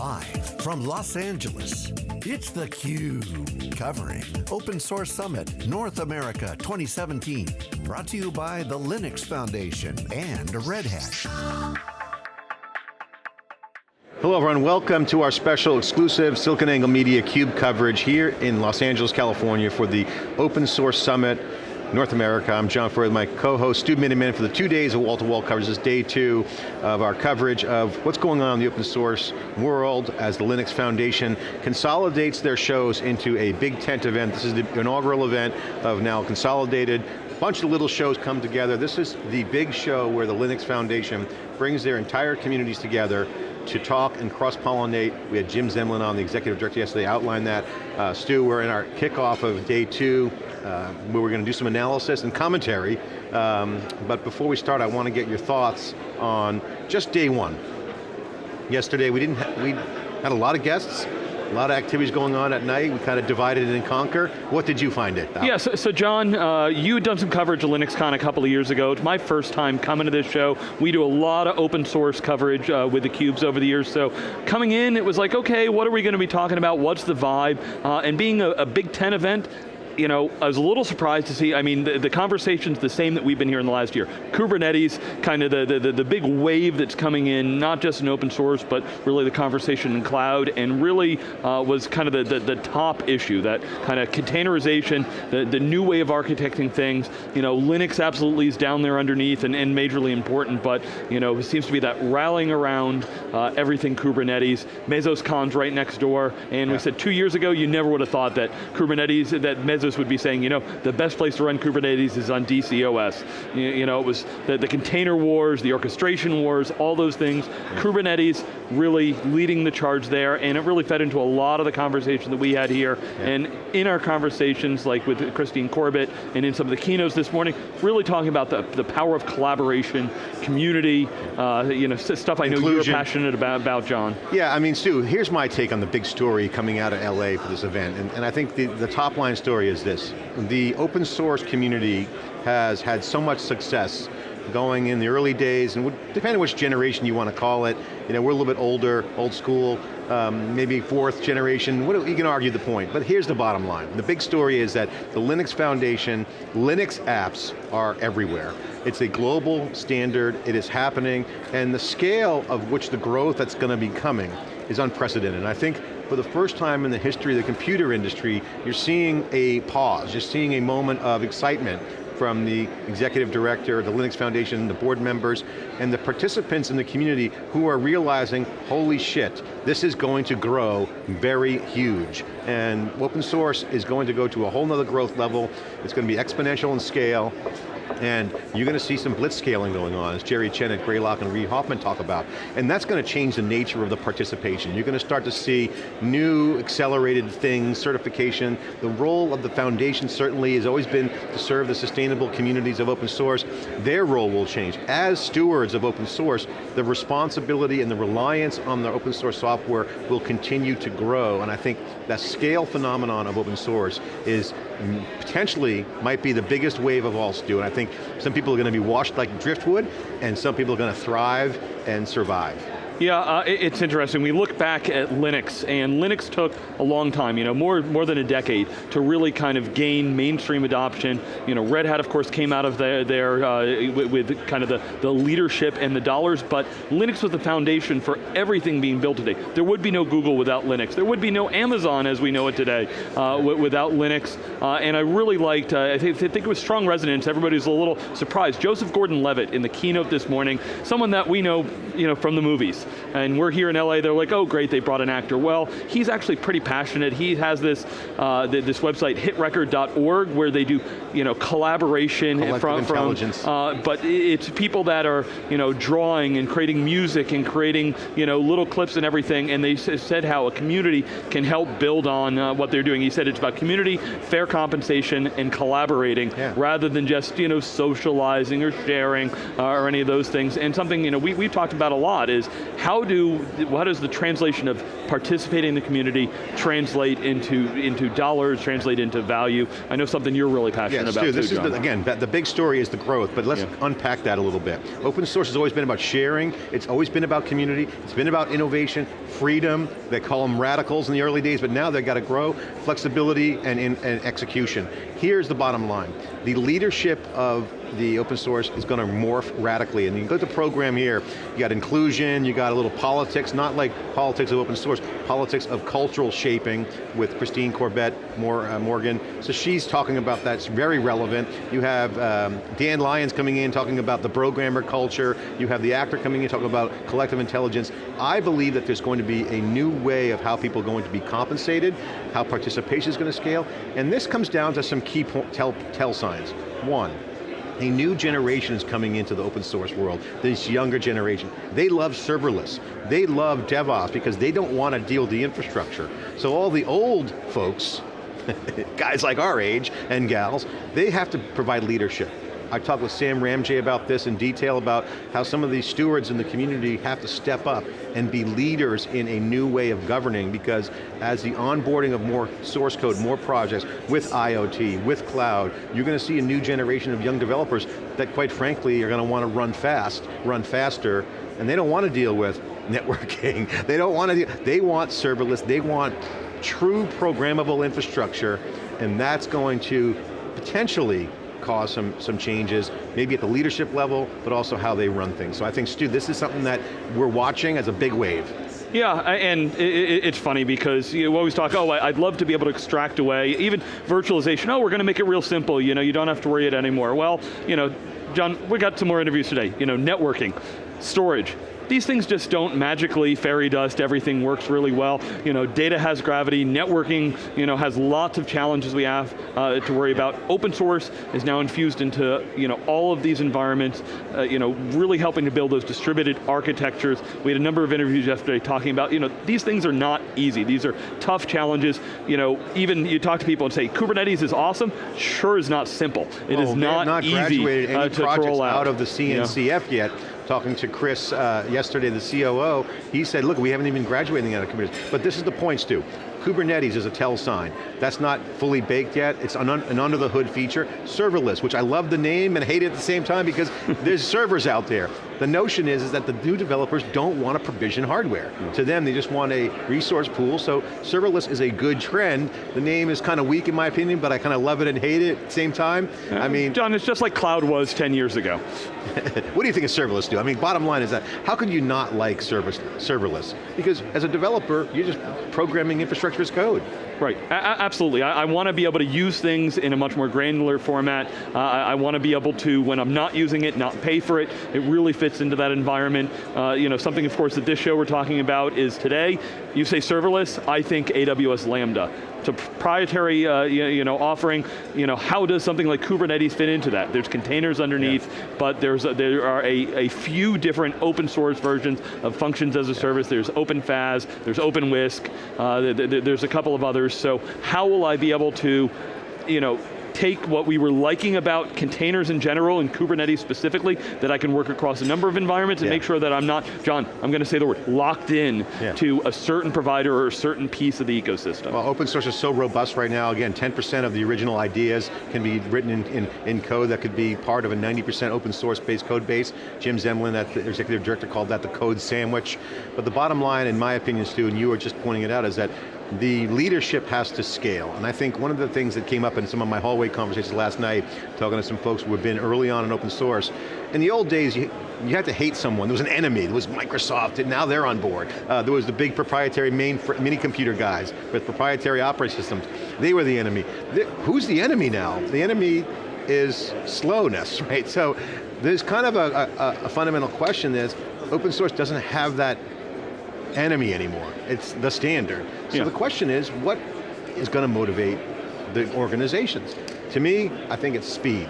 Live from Los Angeles, it's theCUBE, covering Open Source Summit North America 2017. Brought to you by the Linux Foundation and Red Hat. Hello everyone, welcome to our special exclusive SiliconANGLE Media CUBE coverage here in Los Angeles, California for the Open Source Summit North America. I'm John Furrier, my co-host Stu Miniman for the two days of wall-to-wall -wall coverage. This is day two of our coverage of what's going on in the open source world as the Linux Foundation consolidates their shows into a big tent event. This is the inaugural event of now consolidated bunch of little shows come together. This is the big show where the Linux Foundation brings their entire communities together to talk and cross-pollinate. We had Jim Zemlin on, the executive director yesterday, outline that. Uh, Stu, we're in our kickoff of day two uh, we're going to do some analysis and commentary. Um, but before we start, I want to get your thoughts on just day one. Yesterday, we didn't we had a lot of guests, a lot of activities going on at night. We kind of divided and conquer. What did you find it? Yeah, so, so John, uh, you had done some coverage of LinuxCon a couple of years ago. It's my first time coming to this show. We do a lot of open source coverage uh, with the cubes over the years. So coming in, it was like, okay, what are we going to be talking about? What's the vibe? Uh, and being a, a Big Ten event, you know, I was a little surprised to see, I mean, the, the conversation's the same that we've been here in the last year. Kubernetes, kind of the, the, the big wave that's coming in, not just in open source, but really the conversation in cloud, and really uh, was kind of the, the, the, top issue, that kind of containerization, the, the new way of architecting things. You know, Linux absolutely is down there underneath and, and majorly important, but you know, it seems to be that rallying around uh, everything Kubernetes. MesosCon's right next door, and yeah. we said two years ago, you never would have thought that Kubernetes, that Mesos would be saying, you know, the best place to run Kubernetes is on DCOS. You, you know, it was the, the, container wars, the orchestration wars, all those things. Yeah. Kubernetes really leading the charge there, and it really fed into a lot of the conversation that we had here. Yeah. And in our conversations, like with Christine Corbett, and in some of the keynotes this morning, really talking about the, the power of collaboration, community, uh, you know, stuff I know Inclusion. you're passionate about, about, John. Yeah, I mean, Stu, here's my take on the big story coming out of LA for this event, and, and I think the, the top line story is this. The open source community has had so much success going in the early days, and depending on which generation you want to call it, you know, we're a little bit older, old school, um, maybe fourth generation, what, you can argue the point, but here's the bottom line. The big story is that the Linux Foundation, Linux apps are everywhere. It's a global standard, it is happening, and the scale of which the growth that's going to be coming is unprecedented. And I think for the first time in the history of the computer industry, you're seeing a pause, you're seeing a moment of excitement from the executive director, the Linux Foundation, the board members, and the participants in the community who are realizing, holy shit, this is going to grow very huge. And open source is going to go to a whole nother growth level. It's going to be exponential in scale. And you're going to see some blitz scaling going on, as Jerry Chen at Greylock and Reid Hoffman talk about. And that's going to change the nature of the participation. You're going to start to see new accelerated things, certification. The role of the foundation certainly has always been to serve the sustainable communities of open source. Their role will change. As stewards of open source, the responsibility and the reliance on the open source software will continue to grow. And I think that scale phenomenon of open source is potentially might be the biggest wave of all, Stu. And I think some people are going to be washed like driftwood, and some people are going to thrive and survive. Yeah, uh, it's interesting. We look back at Linux, and Linux took a long time, you know, more, more than a decade, to really kind of gain mainstream adoption. You know, Red Hat, of course, came out of there, there uh, with, with, kind of the, the leadership and the dollars, but Linux was the foundation for everything being built today. There would be no Google without Linux. There would be no Amazon as we know it today uh, without Linux. Uh, and I really liked, uh, I think, I, think, it was strong resonance. Everybody was a little surprised. Joseph Gordon-Levitt in the keynote this morning, someone that we know, you know from the movies and we're here in LA, they're like, oh great, they brought an actor. Well, he's actually pretty passionate. He has this, uh, this website, hitrecord.org, where they do you know, collaboration from, from uh, but it's people that are you know, drawing and creating music and creating you know, little clips and everything, and they said how a community can help build on uh, what they're doing. He said it's about community, fair compensation, and collaborating, yeah. rather than just you know, socializing or sharing uh, or any of those things. And something you know, we, we've talked about a lot is how do, how does the translation of participating in the community translate into, into dollars, translate into value? I know something you're really passionate yeah, about Stu, too, this John. is the, again, the big story is the growth, but let's yeah. unpack that a little bit. Open source has always been about sharing, it's always been about community, it's been about innovation, freedom, they call them radicals in the early days, but now they've got to grow, flexibility and, and, and execution. Here's the bottom line. The leadership of the open source is going to morph radically. And you go to the program here, you got inclusion, you got a little politics, not like politics of open source, politics of cultural shaping with Christine Corbett uh, Moran. So she's talking about that, it's very relevant. You have um, Dan Lyons coming in talking about the programmer culture, you have the actor coming in talking about collective intelligence. I believe that there's going to be a new way of how people are going to be compensated, how participation is going to scale, and this comes down to some key tell, tell signs. One, a new generation is coming into the open source world, this younger generation. They love serverless. They love DevOps because they don't want to deal with the infrastructure. So all the old folks, guys like our age and gals, they have to provide leadership. I talked with Sam Ramji about this in detail about how some of these stewards in the community have to step up and be leaders in a new way of governing because as the onboarding of more source code, more projects with IoT, with cloud, you're going to see a new generation of young developers that quite frankly are going to want to run fast, run faster, and they don't want to deal with networking. they don't want to, they want serverless, they want true programmable infrastructure, and that's going to potentially cause some, some changes, maybe at the leadership level, but also how they run things. So I think, Stu, this is something that we're watching as a big wave. Yeah, and it's funny because you always talk, oh, I'd love to be able to extract away, even virtualization, oh, we're going to make it real simple, you know, you don't have to worry it anymore. Well, you know, John, we got some more interviews today, you know, networking, storage, these things just don't magically fairy dust, everything works really well. You know, data has gravity, networking you know, has lots of challenges we have uh, to worry about. Open source is now infused into you know, all of these environments, uh, you know, really helping to build those distributed architectures. We had a number of interviews yesterday talking about, you know, these things are not easy. These are tough challenges. You know, even you talk to people and say, Kubernetes is awesome, sure is not simple. It oh, is not, not easy uh, to roll out. out of the CNCF yet talking to Chris uh, yesterday, the COO, he said, look, we haven't even graduated out of Kubernetes. But this is the point, Stu. Kubernetes is a tell sign. That's not fully baked yet, it's an, un an under the hood feature. Serverless, which I love the name and hate it at the same time because there's servers out there. The notion is, is that the new developers don't want to provision hardware. Mm. To them, they just want a resource pool, so serverless is a good trend. The name is kind of weak in my opinion, but I kind of love it and hate it at the same time. I mean- John, it's just like cloud was 10 years ago. what do you think of serverless do? I mean, bottom line is that, how could you not like service, serverless? Because as a developer, you're just programming infrastructure as code. Right, a absolutely. I, I want to be able to use things in a much more granular format. Uh, I, I want to be able to, when I'm not using it, not pay for it. It really fits into that environment. Uh, you know, something of course that this show we're talking about is today, you say serverless, I think AWS Lambda. It's a proprietary uh, you, know, offering, you know, how does something like Kubernetes fit into that? There's containers underneath, yeah. but there's a, there are a, a few different open source versions of functions as a service. There's OpenFaaS, there's OpenWhisk, uh, there's a couple of others. So how will I be able to, you know, take what we were liking about containers in general and Kubernetes specifically, that I can work across a number of environments and yeah. make sure that I'm not, John, I'm going to say the word, locked in yeah. to a certain provider or a certain piece of the ecosystem. Well, open source is so robust right now. Again, 10% of the original ideas can be written in, in, in, code that could be part of a 90% open source based code base. Jim Zemlin, that the executive director, called that the code sandwich. But the bottom line, in my opinion, Stu, and you were just pointing it out, is that the leadership has to scale. And I think one of the things that came up in some of my hallway conversations last night, talking to some folks who have been early on in open source, in the old days, you, you had to hate someone. There was an enemy. There was Microsoft, and now they're on board. Uh, there was the big proprietary main mini computer guys with proprietary operating systems. They were the enemy. Who's the enemy now? The enemy is slowness, right? So there's kind of a, a, a fundamental question is, open source doesn't have that enemy anymore. It's the standard. So yeah. the question is, what is going to motivate the organizations? To me, I think it's speed.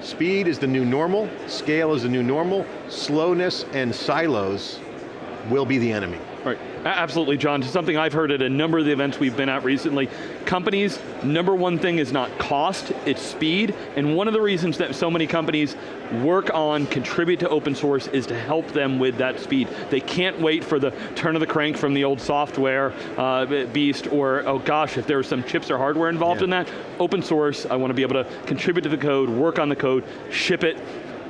Speed is the new normal, scale is the new normal, slowness and silos will be the enemy. Right, absolutely, John. Something I've heard at a number of the events we've been at recently. Companies, number one thing is not cost, it's speed, and one of the reasons that so many companies work on, contribute to open source is to help them with that speed. They can't wait for the turn of the crank from the old software uh, beast, or oh gosh, if there are some chips or hardware involved yeah. in that, open source, I want to be able to contribute to the code, work on the code, ship it,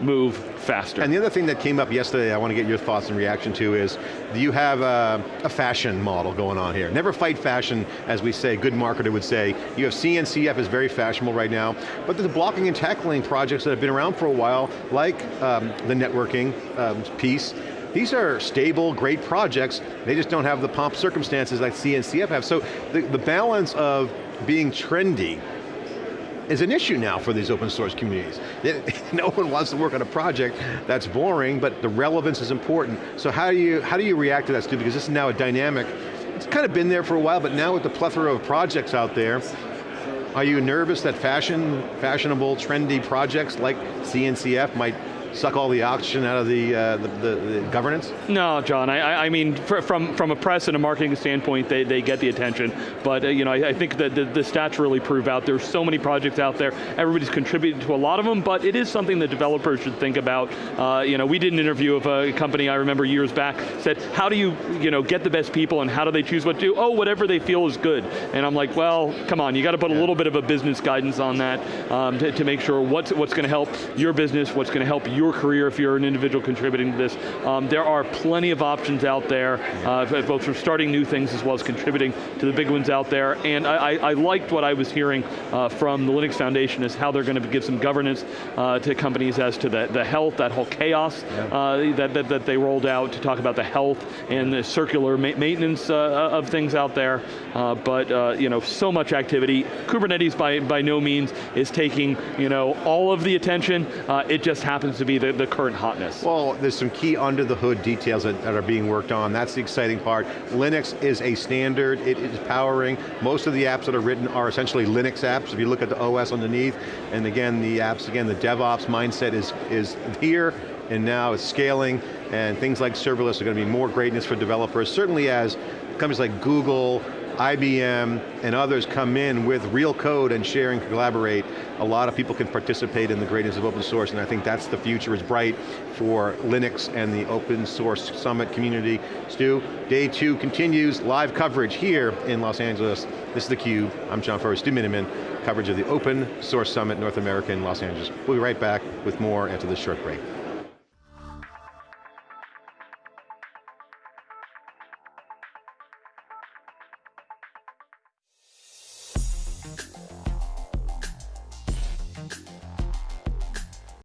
move faster. And the other thing that came up yesterday, I want to get your thoughts and reaction to is, you have a, a, fashion model going on here. Never fight fashion, as we say, good marketer would say. You have CNCF is very fashionable right now, but there's blocking and tackling projects that have been around for a while, like um, the networking um, piece, these are stable, great projects, they just don't have the pomp circumstances like CNCF have. So the, the balance of being trendy is an issue now for these open source communities. no one wants to work on a project that's boring, but the relevance is important. So how do you, how do you react to that, Stu? Because this is now a dynamic, it's kind of been there for a while, but now with the plethora of projects out there, are you nervous that fashion, fashionable, trendy projects like CNCF might suck all the oxygen out of the, uh, the, the, the, governance? No, John, I, I mean, from, from a press and a marketing standpoint, they, they get the attention, but uh, you know, I, I think that the, the, stats really prove out, there's so many projects out there, everybody's contributing to a lot of them, but it is something that developers should think about. Uh, you know, we did an interview of a company I remember years back, said, how do you, you know, get the best people and how do they choose what to do? Oh, whatever they feel is good. And I'm like, well, come on, you got to put yeah. a little bit of a business guidance on that um, to, to make sure what's, what's going to help your business, what's going to help your career if you're an individual contributing to this. Um, there are plenty of options out there, uh, both for starting new things as well as contributing to the big ones out there. And I, I, I liked what I was hearing uh, from the Linux Foundation is how they're going to give some governance uh, to companies as to the, the health, that whole CHAOSS yeah. Uh, that, that, that, they rolled out to talk about the health and the circular ma maintenance uh, of things out there. Uh, but you know, so much activity. Kubernetes by, by no means is taking you know, all of the attention. it just happens to the, the current hotness? Well, there's some key under the hood details that, that, are being worked on. That's the exciting part. Linux is a standard, it is powering. Most of the apps that are written are essentially Linux apps, if you look at the OS underneath. And again, the apps, again, the DevOps mindset is, is here, and now it's scaling, and things like serverless are going to be more greatness for developers, certainly as companies like Google, IBM and others come in with real code and share and collaborate, a lot of people can participate in the greatness of open source and I think that's the future is bright for Linux and the open source summit community. Stu, day two continues, live coverage here in Los Angeles. This is theCUBE, I'm John Furrier, Stu Miniman, coverage of the Open Source Summit North America in Los Angeles. We'll be right back with more after this short break.